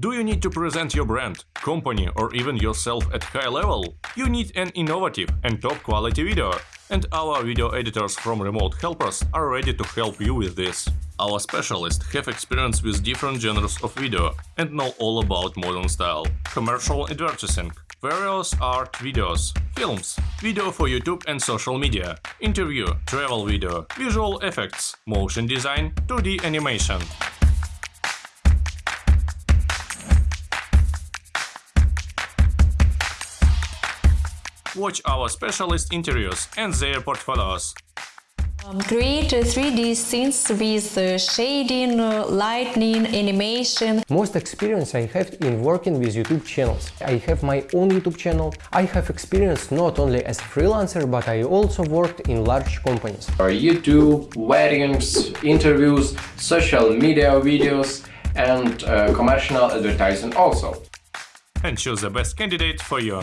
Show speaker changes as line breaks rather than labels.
Do you need to present your brand, company or even yourself at high level? You need an innovative and top quality video. And our video editors from Remote Helpers are ready to help you with this. Our specialists have experience with different genres of video and know all about modern style. Commercial advertising, various art videos, films, video for YouTube and social media, interview, travel video, visual effects, motion design, 2D animation. Watch our specialist interviews and their portfolios.
Um, create uh, 3D scenes with uh, shading, uh, lighting, animation.
Most experience I have in working with YouTube channels. I have my own YouTube channel. I have experience not only as a freelancer, but I also worked in large companies.
YouTube, weddings, interviews, social media videos and uh, commercial advertising also.
And choose the best candidate for you.